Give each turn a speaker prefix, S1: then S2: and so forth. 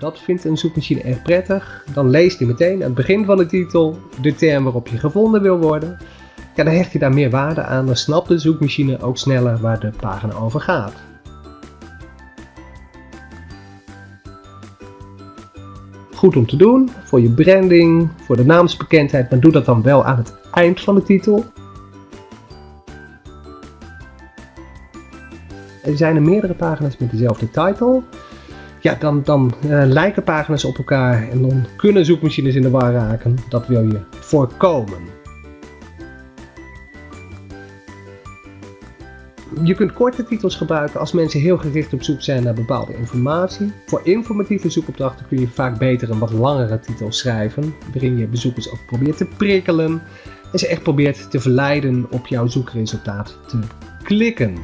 S1: dat vindt een zoekmachine erg prettig. Dan leest hij meteen aan het begin van de titel de term waarop je gevonden wil worden. Ja, dan hecht je daar meer waarde aan, dan snapt de zoekmachine ook sneller waar de pagina over gaat. Goed om te doen, voor je branding, voor de naamsbekendheid, maar doe dat dan wel aan het eind van de titel. Er zijn er meerdere pagina's met dezelfde titel. Ja, dan, dan uh, lijken pagina's op elkaar en dan kunnen zoekmachines in de war raken. Dat wil je voorkomen. Je kunt korte titels gebruiken als mensen heel gericht op zoek zijn naar bepaalde informatie. Voor informatieve zoekopdrachten kun je vaak beter een wat langere titel schrijven, waarin je bezoekers ook probeert te prikkelen en ze echt probeert te verleiden op jouw zoekresultaat te klikken.